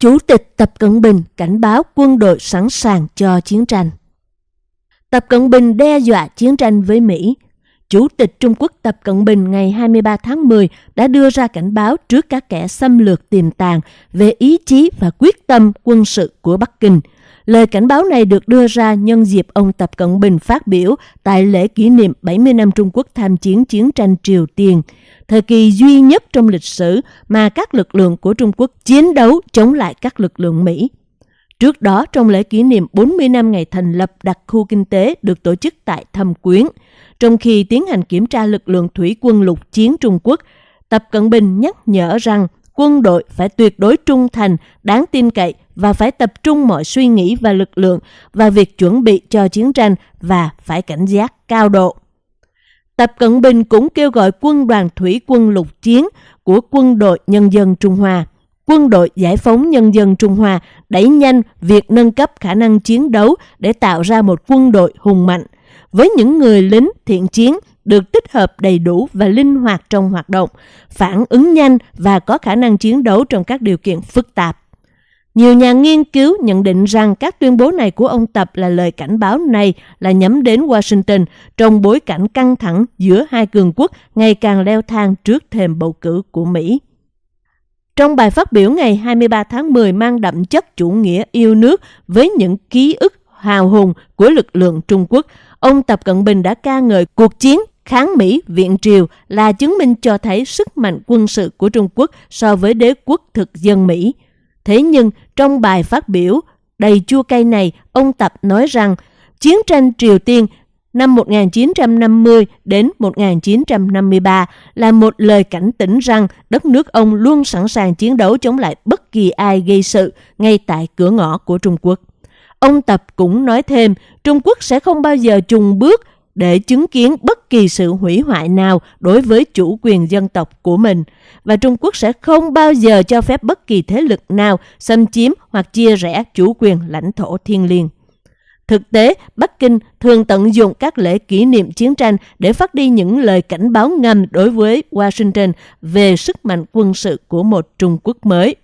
Chủ tịch Tập Cận Bình cảnh báo quân đội sẵn sàng cho chiến tranh. Tập Cận Bình đe dọa chiến tranh với Mỹ. Chủ tịch Trung Quốc Tập Cận Bình ngày 23 tháng 10 đã đưa ra cảnh báo trước các kẻ xâm lược tiềm tàng về ý chí và quyết tâm quân sự của Bắc Kinh. Lời cảnh báo này được đưa ra nhân dịp ông Tập Cận Bình phát biểu tại lễ kỷ niệm 70 năm Trung Quốc tham chiến chiến tranh Triều Tiên thời kỳ duy nhất trong lịch sử mà các lực lượng của Trung Quốc chiến đấu chống lại các lực lượng Mỹ. Trước đó, trong lễ kỷ niệm 40 năm ngày thành lập đặc khu kinh tế được tổ chức tại Thâm Quyến, trong khi tiến hành kiểm tra lực lượng thủy quân lục chiến Trung Quốc, Tập Cận Bình nhắc nhở rằng quân đội phải tuyệt đối trung thành, đáng tin cậy và phải tập trung mọi suy nghĩ và lực lượng vào việc chuẩn bị cho chiến tranh và phải cảnh giác cao độ. Tập Cận Bình cũng kêu gọi quân đoàn thủy quân lục chiến của quân đội nhân dân Trung Hoa, quân đội giải phóng nhân dân Trung Hoa đẩy nhanh việc nâng cấp khả năng chiến đấu để tạo ra một quân đội hùng mạnh, với những người lính thiện chiến được tích hợp đầy đủ và linh hoạt trong hoạt động, phản ứng nhanh và có khả năng chiến đấu trong các điều kiện phức tạp. Nhiều nhà nghiên cứu nhận định rằng các tuyên bố này của ông Tập là lời cảnh báo này là nhắm đến Washington trong bối cảnh căng thẳng giữa hai cường quốc ngày càng leo thang trước thềm bầu cử của Mỹ. Trong bài phát biểu ngày 23 tháng 10 mang đậm chất chủ nghĩa yêu nước với những ký ức hào hùng của lực lượng Trung Quốc, ông Tập Cận Bình đã ca ngợi cuộc chiến kháng Mỹ viện triều là chứng minh cho thấy sức mạnh quân sự của Trung Quốc so với đế quốc thực dân Mỹ – Thế nhưng trong bài phát biểu đầy chua cay này, ông Tập nói rằng chiến tranh Triều Tiên năm 1950 đến 1953 là một lời cảnh tỉnh rằng đất nước ông luôn sẵn sàng chiến đấu chống lại bất kỳ ai gây sự ngay tại cửa ngõ của Trung Quốc. Ông Tập cũng nói thêm Trung Quốc sẽ không bao giờ trùng bước để chứng kiến bất kỳ sự hủy hoại nào đối với chủ quyền dân tộc của mình và Trung Quốc sẽ không bao giờ cho phép bất kỳ thế lực nào xâm chiếm hoặc chia rẽ chủ quyền lãnh thổ thiên liêng. Thực tế, Bắc Kinh thường tận dụng các lễ kỷ niệm chiến tranh để phát đi những lời cảnh báo ngầm đối với Washington về sức mạnh quân sự của một Trung Quốc mới.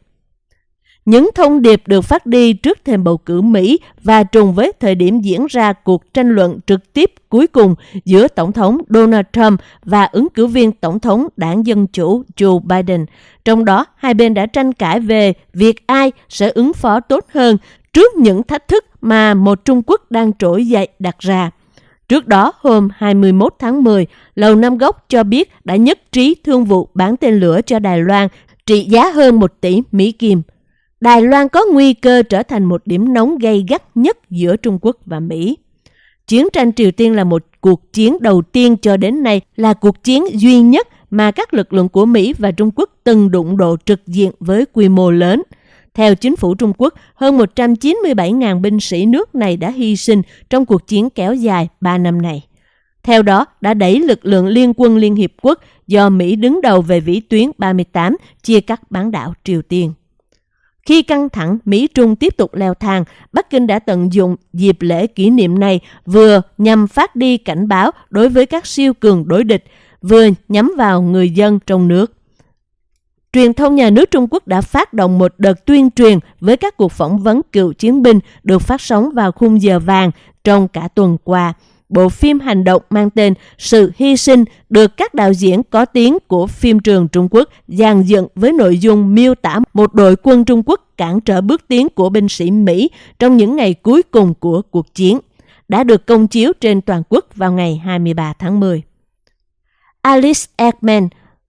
Những thông điệp được phát đi trước thềm bầu cử Mỹ và trùng với thời điểm diễn ra cuộc tranh luận trực tiếp cuối cùng giữa Tổng thống Donald Trump và ứng cử viên Tổng thống đảng Dân Chủ Joe Biden. Trong đó, hai bên đã tranh cãi về việc ai sẽ ứng phó tốt hơn trước những thách thức mà một Trung Quốc đang trỗi dậy đặt ra. Trước đó, hôm 21 tháng 10, Lầu Năm Góc cho biết đã nhất trí thương vụ bán tên lửa cho Đài Loan trị giá hơn 1 tỷ Mỹ Kim. Đài Loan có nguy cơ trở thành một điểm nóng gay gắt nhất giữa Trung Quốc và Mỹ. Chiến tranh Triều Tiên là một cuộc chiến đầu tiên cho đến nay là cuộc chiến duy nhất mà các lực lượng của Mỹ và Trung Quốc từng đụng độ trực diện với quy mô lớn. Theo chính phủ Trung Quốc, hơn 197.000 binh sĩ nước này đã hy sinh trong cuộc chiến kéo dài 3 năm này. Theo đó, đã đẩy lực lượng liên quân Liên Hiệp Quốc do Mỹ đứng đầu về vĩ tuyến 38 chia cắt bán đảo Triều Tiên. Khi căng thẳng Mỹ-Trung tiếp tục leo thang, Bắc Kinh đã tận dụng dịp lễ kỷ niệm này vừa nhằm phát đi cảnh báo đối với các siêu cường đối địch, vừa nhắm vào người dân trong nước. Truyền thông nhà nước Trung Quốc đã phát động một đợt tuyên truyền với các cuộc phỏng vấn cựu chiến binh được phát sóng vào khung giờ vàng trong cả tuần qua bộ phim hành động mang tên Sự hy sinh được các đạo diễn có tiếng của phim trường Trung Quốc dàn dựng với nội dung miêu tả một đội quân Trung Quốc cản trở bước tiến của binh sĩ Mỹ trong những ngày cuối cùng của cuộc chiến, đã được công chiếu trên toàn quốc vào ngày 23 tháng 10. Alice Ekman,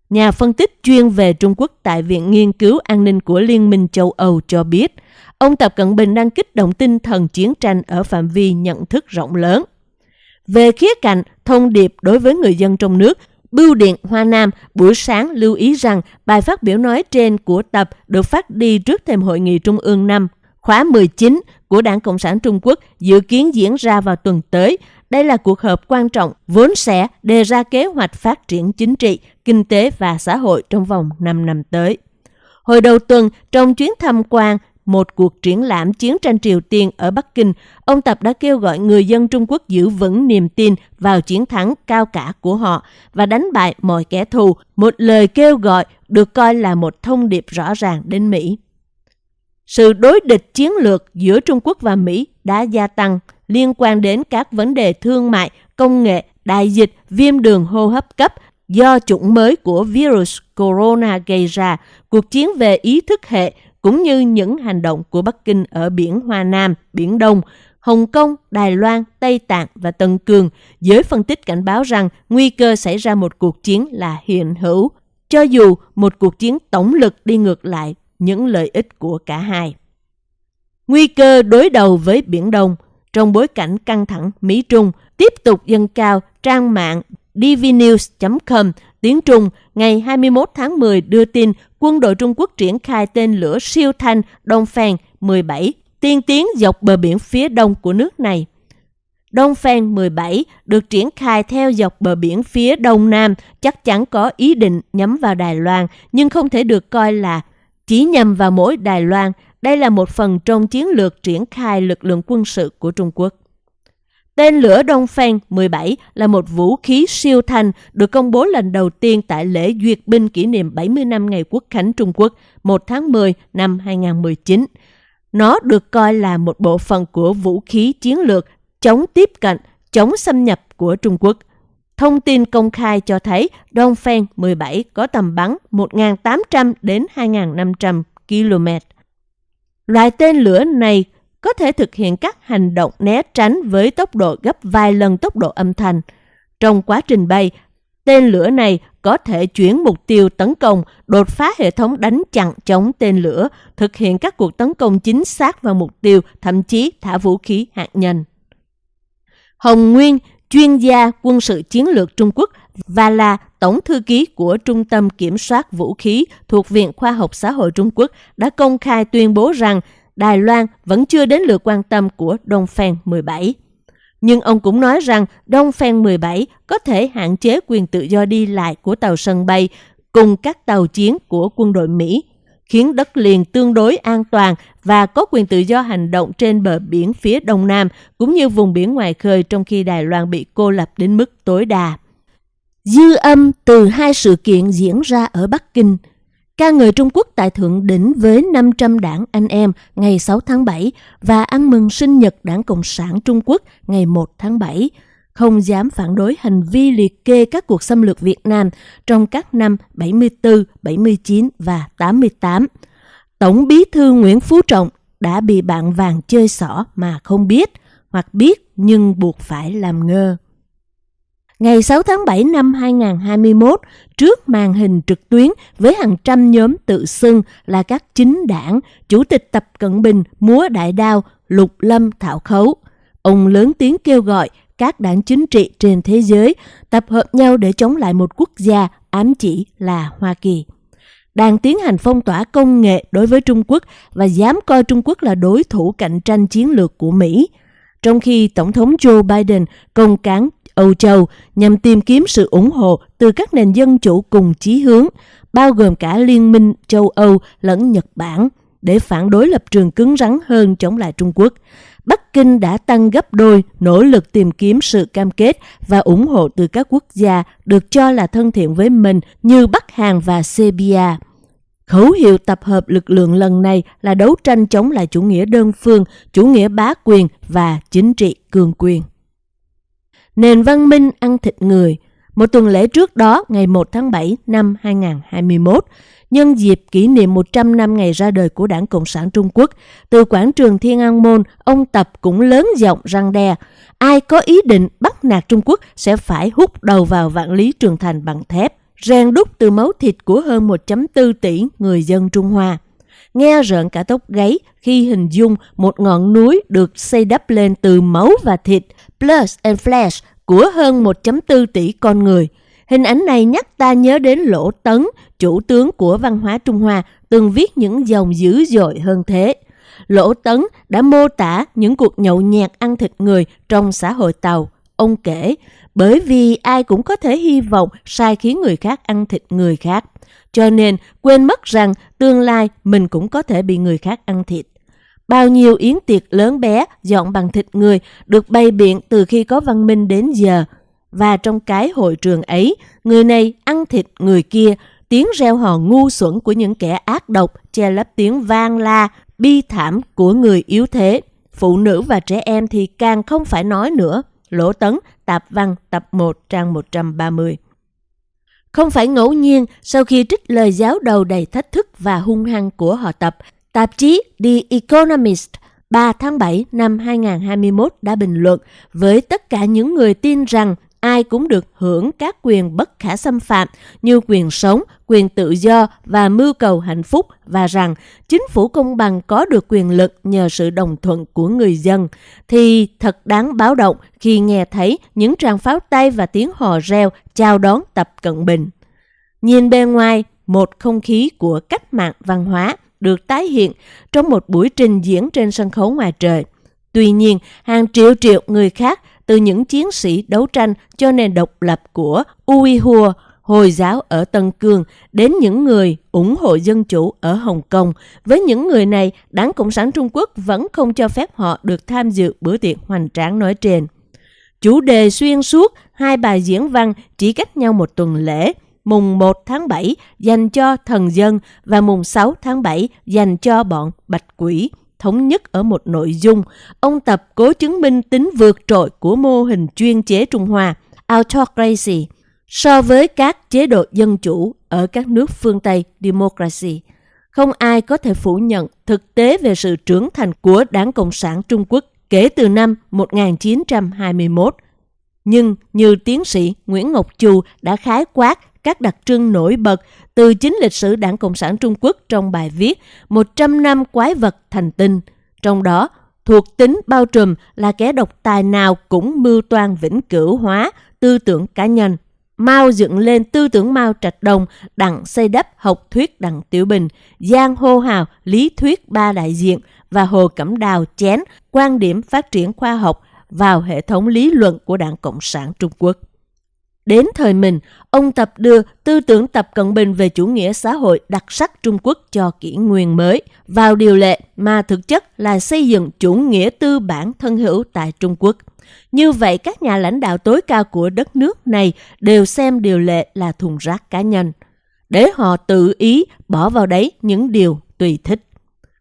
nhà phân tích chuyên về Trung Quốc tại Viện Nghiên cứu An ninh của Liên minh châu Âu cho biết, ông Tập Cận Bình đang kích động tinh thần chiến tranh ở phạm vi nhận thức rộng lớn. Về khía cạnh thông điệp đối với người dân trong nước, Bưu điện Hoa Nam buổi sáng lưu ý rằng bài phát biểu nói trên của Tập được phát đi trước thềm hội nghị Trung ương năm khóa 19 của Đảng Cộng sản Trung Quốc dự kiến diễn ra vào tuần tới. Đây là cuộc họp quan trọng vốn sẽ đề ra kế hoạch phát triển chính trị, kinh tế và xã hội trong vòng 5 năm tới. Hồi đầu tuần, trong chuyến tham quan một cuộc triển lãm chiến tranh Triều Tiên ở Bắc Kinh, ông Tập đã kêu gọi người dân Trung Quốc giữ vững niềm tin vào chiến thắng cao cả của họ và đánh bại mọi kẻ thù, một lời kêu gọi được coi là một thông điệp rõ ràng đến Mỹ. sự đối địch chiến lược giữa Trung Quốc và Mỹ đã gia tăng liên quan đến các vấn đề thương mại, công nghệ, đại dịch, viêm đường hô hấp cấp do chủng mới của virus corona gây ra, cuộc chiến về ý thức hệ cũng như những hành động của Bắc Kinh ở biển Hoa Nam, Biển Đông, Hồng Kông, Đài Loan, Tây Tạng và Tân Cương, giới phân tích cảnh báo rằng nguy cơ xảy ra một cuộc chiến là hiện hữu, cho dù một cuộc chiến tổng lực đi ngược lại những lợi ích của cả hai. Nguy cơ đối đầu với Biển Đông trong bối cảnh căng thẳng Mỹ-Trung tiếp tục dâng cao trang mạng dvnews.com tiếng Trung, ngày 21 tháng 10 đưa tin quân đội Trung Quốc triển khai tên lửa siêu thanh đông phèn 17 tiên tiến dọc bờ biển phía đông của nước này. Đông Phan 17 được triển khai theo dọc bờ biển phía đông nam, chắc chắn có ý định nhắm vào Đài Loan, nhưng không thể được coi là chỉ nhằm vào mỗi Đài Loan. Đây là một phần trong chiến lược triển khai lực lượng quân sự của Trung Quốc. Tên lửa Đông Phan 17 là một vũ khí siêu thanh được công bố lần đầu tiên tại lễ duyệt binh kỷ niệm 70 năm ngày Quốc khánh Trung Quốc 1 tháng 10 năm 2019. Nó được coi là một bộ phận của vũ khí chiến lược chống tiếp cận, chống xâm nhập của Trung Quốc. Thông tin công khai cho thấy Đông Phan 17 có tầm bắn 1.800 đến 2.500 km. Loại tên lửa này có thể thực hiện các hành động né tránh với tốc độ gấp vài lần tốc độ âm thanh. Trong quá trình bay, tên lửa này có thể chuyển mục tiêu tấn công, đột phá hệ thống đánh chặn chống tên lửa, thực hiện các cuộc tấn công chính xác vào mục tiêu, thậm chí thả vũ khí hạt nhân. Hồng Nguyên, chuyên gia quân sự chiến lược Trung Quốc và là Tổng thư ký của Trung tâm Kiểm soát Vũ khí thuộc Viện Khoa học Xã hội Trung Quốc đã công khai tuyên bố rằng Đài Loan vẫn chưa đến lượt quan tâm của Đông Phan 17. Nhưng ông cũng nói rằng Đông Phan 17 có thể hạn chế quyền tự do đi lại của tàu sân bay cùng các tàu chiến của quân đội Mỹ, khiến đất liền tương đối an toàn và có quyền tự do hành động trên bờ biển phía đông nam cũng như vùng biển ngoài khơi trong khi Đài Loan bị cô lập đến mức tối đa. Dư âm từ hai sự kiện diễn ra ở Bắc Kinh – ca ngợi Trung Quốc tại Thượng Đỉnh với 500 đảng anh em ngày 6 tháng 7 và ăn mừng sinh nhật Đảng Cộng sản Trung Quốc ngày 1 tháng 7, không dám phản đối hành vi liệt kê các cuộc xâm lược Việt Nam trong các năm 74, 79 và 88. Tổng bí thư Nguyễn Phú Trọng đã bị bạn vàng chơi xỏ mà không biết, hoặc biết nhưng buộc phải làm ngơ. Ngày 6 tháng 7 năm 2021, trước màn hình trực tuyến với hàng trăm nhóm tự xưng là các chính đảng, Chủ tịch Tập Cận Bình múa đại đao, Lục Lâm Thảo Khấu. Ông lớn tiếng kêu gọi các đảng chính trị trên thế giới tập hợp nhau để chống lại một quốc gia ám chỉ là Hoa Kỳ. Đang tiến hành phong tỏa công nghệ đối với Trung Quốc và dám coi Trung Quốc là đối thủ cạnh tranh chiến lược của Mỹ. Trong khi Tổng thống Joe Biden công cán Âu Châu nhằm tìm kiếm sự ủng hộ từ các nền dân chủ cùng chí hướng, bao gồm cả Liên minh châu Âu lẫn Nhật Bản, để phản đối lập trường cứng rắn hơn chống lại Trung Quốc. Bắc Kinh đã tăng gấp đôi nỗ lực tìm kiếm sự cam kết và ủng hộ từ các quốc gia được cho là thân thiện với mình như Bắc Hàn và Serbia. Khẩu hiệu tập hợp lực lượng lần này là đấu tranh chống lại chủ nghĩa đơn phương, chủ nghĩa bá quyền và chính trị cường quyền. Nền văn minh ăn thịt người. Một tuần lễ trước đó, ngày 1 tháng 7 năm 2021, nhân dịp kỷ niệm 100 năm ngày ra đời của Đảng Cộng sản Trung Quốc, từ quảng trường Thiên An Môn, ông Tập cũng lớn giọng răng đe. Ai có ý định bắt nạt Trung Quốc sẽ phải hút đầu vào vạn lý trường thành bằng thép, rèn đúc từ máu thịt của hơn 1.4 tỷ người dân Trung Hoa. Nghe rợn cả tóc gáy khi hình dung một ngọn núi được xây đắp lên từ máu và thịt, plus and flesh của hơn 1.4 tỷ con người. Hình ảnh này nhắc ta nhớ đến Lỗ Tấn, chủ tướng của văn hóa Trung Hoa, từng viết những dòng dữ dội hơn thế. Lỗ Tấn đã mô tả những cuộc nhậu nhẹt ăn thịt người trong xã hội Tàu. Ông kể, bởi vì ai cũng có thể hy vọng sai khiến người khác ăn thịt người khác. Cho nên quên mất rằng tương lai mình cũng có thể bị người khác ăn thịt. Bao nhiêu yến tiệc lớn bé dọn bằng thịt người được bày biện từ khi có văn minh đến giờ. Và trong cái hội trường ấy, người này ăn thịt người kia, tiếng reo hò ngu xuẩn của những kẻ ác độc che lấp tiếng vang la bi thảm của người yếu thế. Phụ nữ và trẻ em thì càng không phải nói nữa. Lỗ Tấn, Tạp Văn, tập 1, trang 130. Không phải ngẫu nhiên, sau khi trích lời giáo đầu đầy thách thức và hung hăng của họ tập, tạp chí The Economist 3 tháng 7 năm 2021 đã bình luận với tất cả những người tin rằng ai cũng được hưởng các quyền bất khả xâm phạm như quyền sống, quyền tự do và mưu cầu hạnh phúc và rằng chính phủ công bằng có được quyền lực nhờ sự đồng thuận của người dân, thì thật đáng báo động khi nghe thấy những tràng pháo tay và tiếng hò reo chào đón Tập Cận Bình. Nhìn bên ngoài, một không khí của cách mạng văn hóa được tái hiện trong một buổi trình diễn trên sân khấu ngoài trời. Tuy nhiên, hàng triệu triệu người khác từ những chiến sĩ đấu tranh cho nền độc lập của Uyghur, Hồi giáo ở Tân Cương đến những người ủng hộ dân chủ ở Hồng Kông. Với những người này, Đảng Cộng sản Trung Quốc vẫn không cho phép họ được tham dự bữa tiệc hoành tráng nói trên. Chủ đề xuyên suốt hai bài diễn văn chỉ cách nhau một tuần lễ, mùng 1 tháng 7 dành cho thần dân và mùng 6 tháng 7 dành cho bọn bạch quỷ thống nhất ở một nội dung. Ông Tập cố chứng minh tính vượt trội của mô hình chuyên chế Trung Hoa, autocracy, so với các chế độ dân chủ ở các nước phương Tây, democracy. Không ai có thể phủ nhận thực tế về sự trưởng thành của Đảng Cộng sản Trung Quốc kể từ năm 1921. Nhưng như tiến sĩ Nguyễn Ngọc Chu đã khái quát các đặc trưng nổi bật từ chính lịch sử Đảng Cộng sản Trung Quốc trong bài viết 100 năm quái vật thành tinh. Trong đó, thuộc tính bao trùm là kẻ độc tài nào cũng mưu toan vĩnh cửu hóa tư tưởng cá nhân. Mao dựng lên tư tưởng Mao Trạch đồng đặng xây đắp học thuyết đặng Tiểu Bình, Giang hô hào lý thuyết ba đại diện và Hồ Cẩm Đào chén quan điểm phát triển khoa học vào hệ thống lý luận của Đảng Cộng sản Trung Quốc. Đến thời mình, ông Tập đưa tư tưởng Tập Cận Bình về chủ nghĩa xã hội đặc sắc Trung Quốc cho kỷ nguyên mới vào điều lệ mà thực chất là xây dựng chủ nghĩa tư bản thân hữu tại Trung Quốc. Như vậy, các nhà lãnh đạo tối cao của đất nước này đều xem điều lệ là thùng rác cá nhân, để họ tự ý bỏ vào đấy những điều tùy thích.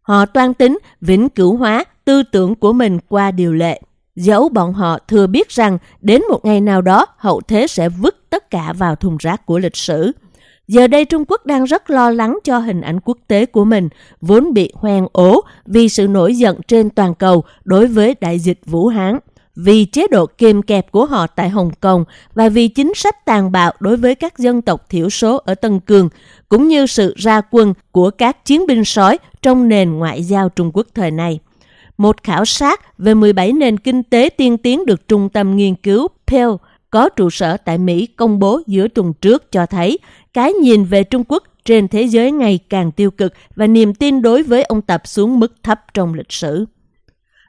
Họ toan tính vĩnh cửu hóa tư tưởng của mình qua điều lệ. Dẫu bọn họ thừa biết rằng đến một ngày nào đó hậu thế sẽ vứt tất cả vào thùng rác của lịch sử. Giờ đây Trung Quốc đang rất lo lắng cho hình ảnh quốc tế của mình, vốn bị hoen ố vì sự nổi giận trên toàn cầu đối với đại dịch Vũ Hán, vì chế độ kiềm kẹp của họ tại Hồng Kông và vì chính sách tàn bạo đối với các dân tộc thiểu số ở Tân Cương, cũng như sự ra quân của các chiến binh sói trong nền ngoại giao Trung Quốc thời này. Một khảo sát về 17 nền kinh tế tiên tiến được Trung tâm Nghiên cứu Pell có trụ sở tại Mỹ công bố giữa tuần trước cho thấy cái nhìn về Trung Quốc trên thế giới ngày càng tiêu cực và niềm tin đối với ông Tập xuống mức thấp trong lịch sử.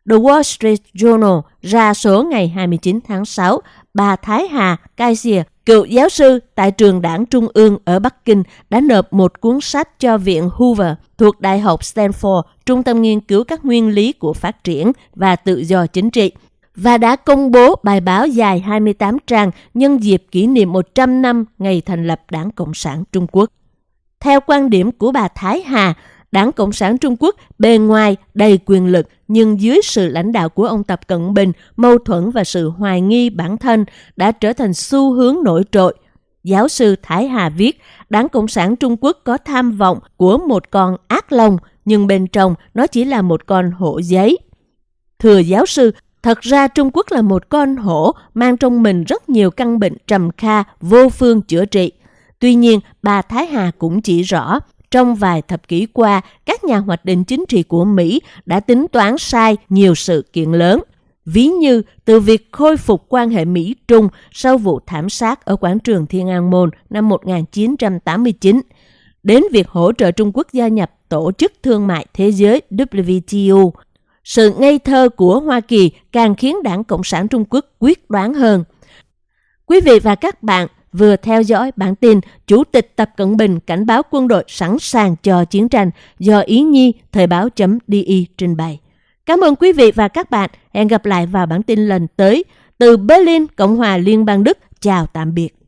The Wall Street Journal ra số ngày 29 tháng 6, bà Thái Hà Kaisia, cựu giáo sư tại trường đảng Trung ương ở Bắc Kinh, đã nộp một cuốn sách cho Viện Hoover thuộc Đại học Stanford, trung tâm nghiên cứu các nguyên lý của phát triển và tự do chính trị, và đã công bố bài báo dài 28 trang nhân dịp kỷ niệm 100 năm ngày thành lập Đảng Cộng sản Trung Quốc. Theo quan điểm của bà Thái Hà, Đảng Cộng sản Trung Quốc bề ngoài đầy quyền lực nhưng dưới sự lãnh đạo của ông Tập Cận Bình, mâu thuẫn và sự hoài nghi bản thân đã trở thành xu hướng nổi trội. Giáo sư Thái Hà viết, Đảng Cộng sản Trung Quốc có tham vọng của một con ác long, nhưng bên trong nó chỉ là một con hổ giấy. Thưa giáo sư, thật ra Trung Quốc là một con hổ mang trong mình rất nhiều căn bệnh trầm kha, vô phương chữa trị. Tuy nhiên, bà Thái Hà cũng chỉ rõ, trong vài thập kỷ qua, các nhà hoạch định chính trị của Mỹ đã tính toán sai nhiều sự kiện lớn. Ví như từ việc khôi phục quan hệ Mỹ-Trung sau vụ thảm sát ở quảng trường Thiên An Môn năm 1989, đến việc hỗ trợ Trung Quốc gia nhập Tổ chức Thương mại Thế giới WTO. Sự ngây thơ của Hoa Kỳ càng khiến Đảng Cộng sản Trung Quốc quyết đoán hơn. Quý vị và các bạn vừa theo dõi bản tin Chủ tịch Tập Cận Bình cảnh báo quân đội sẵn sàng cho chiến tranh do Ý Nhi Thời báo.di trình bày. Cảm ơn quý vị và các bạn. Hẹn gặp lại vào bản tin lần tới. Từ Berlin, Cộng hòa Liên bang Đức. Chào tạm biệt.